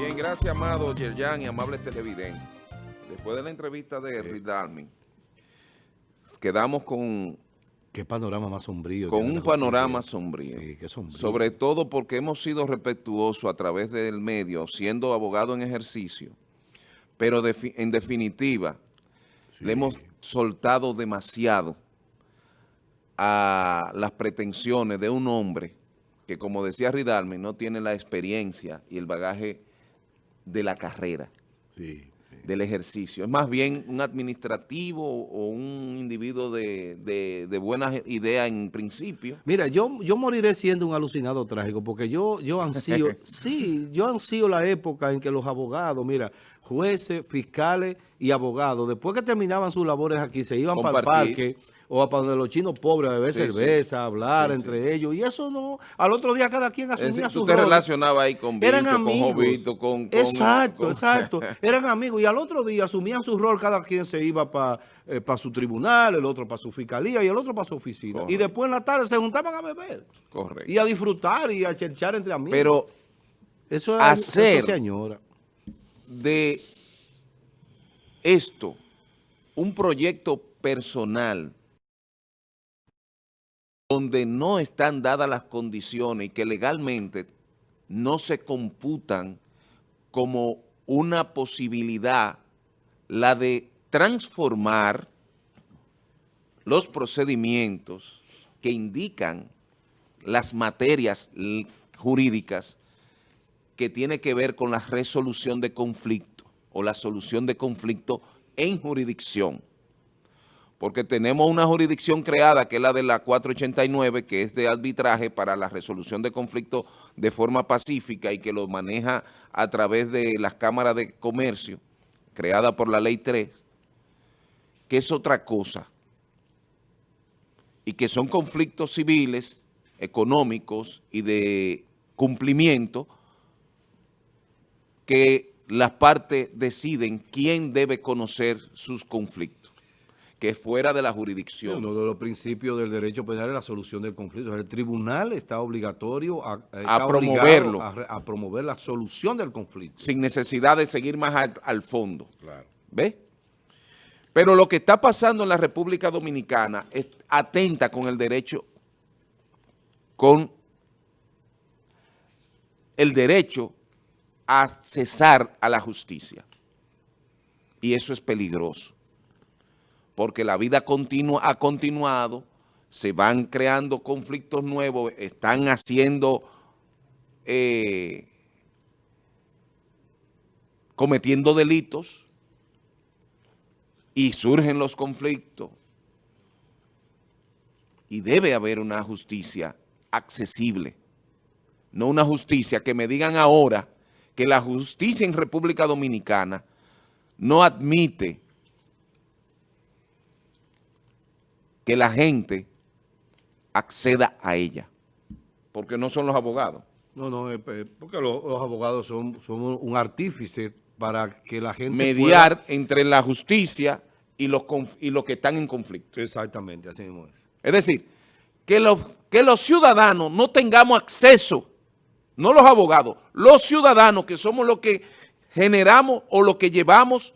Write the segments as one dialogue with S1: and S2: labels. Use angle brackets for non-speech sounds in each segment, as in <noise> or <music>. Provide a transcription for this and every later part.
S1: Bien, gracias, amado Yerjan y amables televidentes. Después de la entrevista de Ridalmi, quedamos con,
S2: Qué panorama más sombrío.
S1: con un panorama sombrío.
S2: Sí, qué sombrío.
S1: Sobre todo porque hemos sido respetuosos a través del medio, siendo abogado en ejercicio, pero en definitiva,
S2: Sí.
S1: le hemos soltado demasiado a las pretensiones de un hombre que, como decía Ridalmi, no tiene la experiencia y el bagaje de la carrera.
S2: Sí, sí.
S1: del ejercicio. Es más bien un administrativo o un individuo de, de, de buenas ideas en principio.
S2: Mira, yo, yo moriré siendo un alucinado trágico porque yo, yo ansío, <laughs> sí, yo ansío la época en que los abogados, mira, jueces, fiscales y abogados, después que terminaban sus labores aquí, se iban para el parque o a para donde los chinos pobres a beber
S1: Sí, sí.
S2: cerveza, a hablar
S1: Sí,
S2: entre ellos. Y eso no, al otro día cada quien asumía su
S1: te
S2: rol.
S1: relacionabas ahí con
S2: Eran
S1: Vito, con. Jovito, con... con-
S2: exacto,
S1: con-
S2: exacto. <laughs> Eran amigos y al otro día asumían su rol, cada quien se iba para su tribunal, el otro para su fiscalía y el otro para su oficina. Y después en la tarde se juntaban a beber
S1: Correcto.
S2: y a disfrutar y a cherchar entre amigos.
S1: Pero
S2: eso, es,
S1: hacer-
S2: eso se añora.
S1: de esto, un proyecto personal donde no están dadas las condiciones y que legalmente no se computan como una posibilidad la de transformar los procedimientos que indican las materias jurídicas que tiene que ver con la resolución de conflicto o la solución de conflicto en jurisdicción. Porque tenemos una jurisdicción creada que es la de la 489, que es de arbitraje para la resolución de conflicto de forma pacífica y que lo maneja a través de las cámaras de comercio, creada por la ley 3, que es otra cosa. Y que son conflictos civiles, económicos y de cumplimiento que las partes deciden quién debe conocer sus conflictos, que es fuera de la jurisdicción.
S2: Uno de los principios del derecho penal es la solución del conflicto. El tribunal está obligatorio a, está obligado
S1: promoverlo.
S2: A, promover la solución del conflicto.
S1: sin necesidad de seguir más al, al fondo.
S2: Claro.
S1: ¿Ve? Pero lo que está pasando en la República Dominicana es atenta con el derecho, con el derecho a cesar a la justicia. Y eso es peligroso. Porque la vida continua, ha continuado, se van creando conflictos nuevos, están haciendo... eh, cometiendo delitos y surgen los conflictos. Y debe haber una justicia accesible, no una justicia que me digan ahora que la justicia en República Dominicana no admite que la gente acceda a ella, porque no son los abogados.
S2: No, no, eh, eh, porque los, los abogados son, son un artífice para que la gente
S1: mediar entre la justicia y los, y los que están en conflicto.
S2: Exactamente, así mismo es.
S1: Es decir, que los, que los ciudadanos no tengamos acceso, no los abogados, los ciudadanos que somos los que generamos o los que llevamos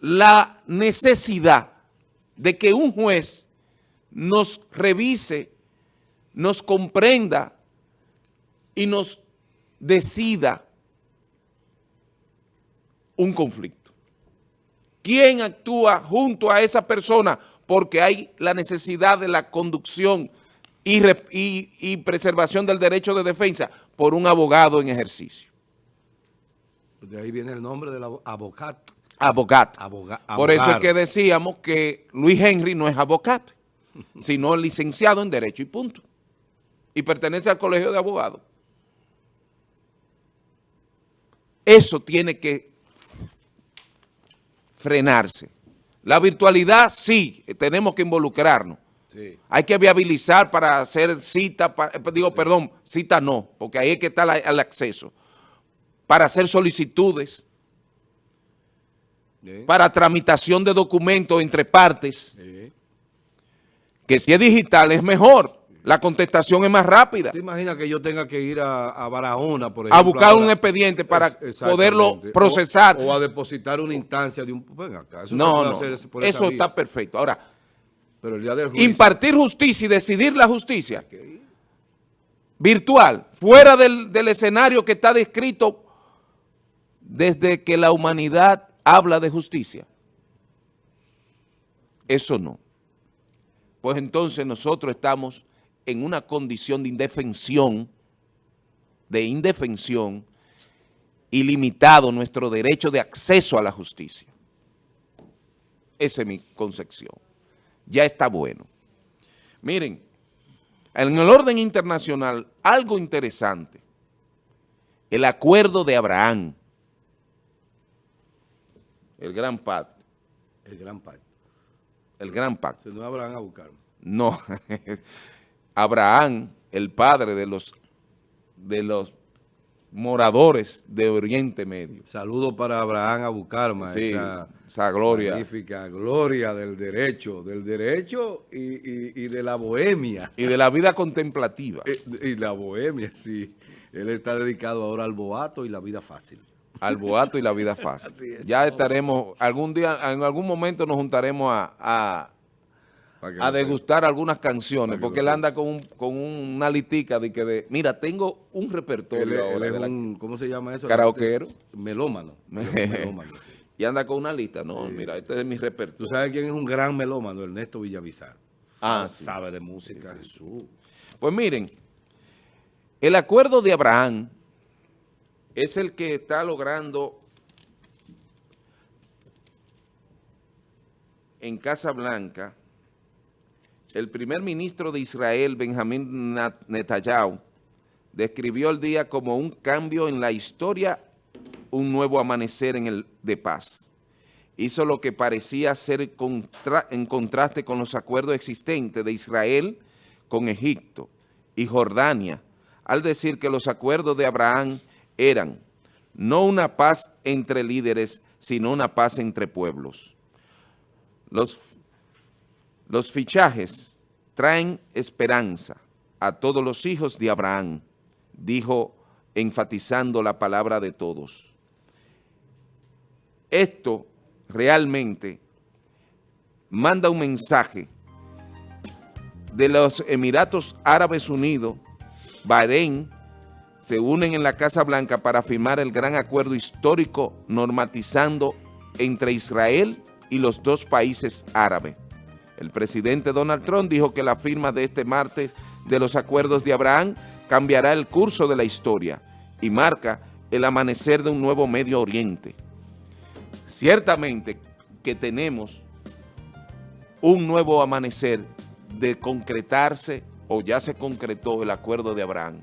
S1: la necesidad de que un juez nos revise, nos comprenda y nos decida un conflicto. ¿Quién actúa junto a esa persona? Porque hay la necesidad de la conducción y, y- preservación del derecho de defensa por un abogado en ejercicio.
S2: De ahí viene el nombre del abo- abogado.
S1: Abogado.
S2: Aboga-
S1: Por eso es que decíamos que Luis Henry no es abogado, <laughs> sino licenciado en Derecho y punto. Y pertenece al Colegio de Abogados. Eso tiene que frenarse. La virtualidad, sí, tenemos que involucrarnos.
S2: Sí.
S1: Hay que viabilizar para hacer cita, eh, digo, perdón, cita no, porque ahí es que está la- el acceso. Para hacer solicitudes,
S2: Sí.
S1: para tramitación de documentos entre partes,
S2: Sí.
S1: que si es digital es mejor. La contestación es más rápida.
S2: ¿Te imaginas que yo tenga que ir a, a Barahona, por ejemplo?
S1: A buscar un expediente para poderlo procesar.
S2: O, a depositar una instancia de un... Acá,
S1: eso no, no, eso está perfecto. Ahora, Pero el día del juicio, impartir justicia y decidir la justicia virtual, fuera del, del escenario que está descrito desde que la humanidad habla de justicia. Eso no. Pues entonces nosotros estamos en una condición de indefensión, de indefensión, y limitado nuestro derecho de acceso a la justicia. Esa es mi concepción. Ya está bueno. Miren, en el orden internacional, algo interesante. El acuerdo de Abraham. El gran pacto.
S2: El gran pacto.
S1: El gran pacto.
S2: no Abraham a buscarme.
S1: No. <laughs> Abraham, el padre de los, de los moradores de Oriente Medio.
S2: Saludo para Abraham Abucarma,
S1: sí, esa, gloria.
S2: Magnífica gloria del derecho, del derecho y, de la bohemia.
S1: Y de la vida contemplativa.
S2: Y, y, la bohemia, sí. Él está dedicado ahora al boato y la vida fácil.
S1: Al boato y la vida fácil. ya estaremos, algún día, en algún momento nos juntaremos a a degustar algunas canciones, porque él anda con, con una litica de que de, mira, tengo un repertorio
S2: él, es un, ¿cómo se llama eso?
S1: Karaokeero.
S2: Melómano. <laughs>
S1: melómano Y anda con una lista, no, mira, este es mi repertorio.
S2: ¿Tú sabes quién es un gran melómano? Ernesto Villavizar. Ah, sabe de música, Jesús.
S1: Pues miren, el acuerdo de Abraham es el que está logrando en Casa Blanca el primer ministro de Israel, Benjamín Netanyahu, describió el día como un cambio en la historia, un nuevo amanecer en el, de paz. Hizo lo que parecía ser en contraste con los acuerdos existentes de Israel con Egipto y Jordania, al decir que los acuerdos de Abraham eran no una paz entre líderes, sino una paz entre pueblos. Los los fichajes traen esperanza a todos los hijos de Abraham, dijo enfatizando la palabra de todos. Esto realmente manda un mensaje de los Emiratos Árabes Unidos, Bahrein, se unen en la Casa Blanca para firmar el gran acuerdo histórico normatizando entre Israel y los dos países árabes. El presidente Donald Trump dijo que la firma de este martes de los acuerdos de Abraham cambiará el curso de la historia y marca el amanecer de un nuevo Medio Oriente. Ciertamente que tenemos un nuevo amanecer de concretarse o ya se concretó el acuerdo de Abraham.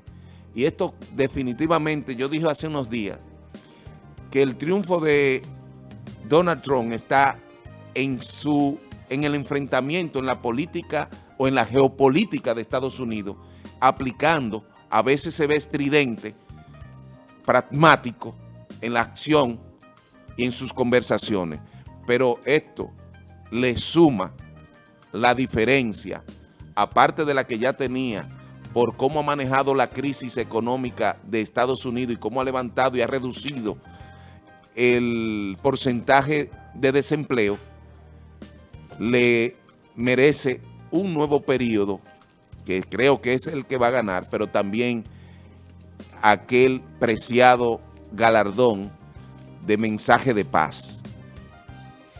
S1: Y esto definitivamente, yo dije hace unos días, que el triunfo de Donald Trump está en su en el enfrentamiento en la política o en la geopolítica de Estados Unidos, aplicando, a veces se ve estridente, pragmático en la acción y en sus conversaciones. Pero esto le suma la diferencia, aparte de la que ya tenía, por cómo ha manejado la crisis económica de Estados Unidos y cómo ha levantado y ha reducido el porcentaje de desempleo, le merece un nuevo periodo, que creo que es el que va a ganar, pero también aquel preciado galardón de mensaje de paz.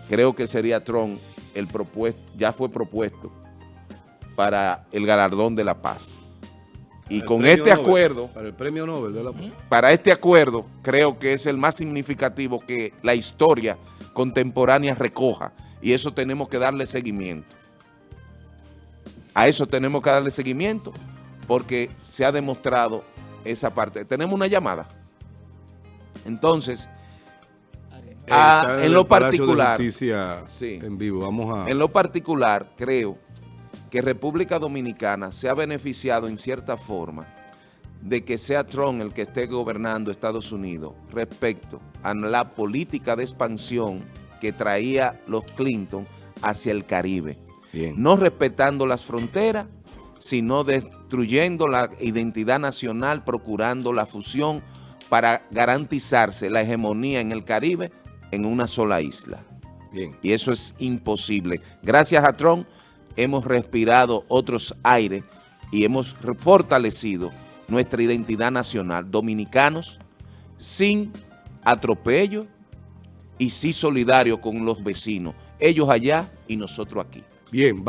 S1: Creo que sería Trump el propuesto, ya fue propuesto para el galardón de la paz. Y con este acuerdo...
S2: Para el premio Nobel de la Paz.
S1: Para este acuerdo, creo que es el más significativo que la historia contemporánea recoja y eso tenemos que darle seguimiento. A eso tenemos que darle seguimiento porque se ha demostrado esa parte. Tenemos una llamada. Entonces, en lo particular,
S2: en vivo, vamos a...
S1: En lo particular, creo que República Dominicana se ha beneficiado en cierta forma de que sea Trump el que esté gobernando Estados Unidos respecto a la política de expansión que traía los Clinton hacia el Caribe. No respetando las fronteras, sino destruyendo la identidad nacional, procurando la fusión para garantizarse la hegemonía en el Caribe en una sola isla.
S2: Bien.
S1: Y eso es imposible. Gracias a Trump hemos respirado otros aires y hemos fortalecido nuestra identidad nacional. Dominicanos sin atropello y sí solidario con los vecinos. Ellos allá y nosotros aquí.
S2: Bien.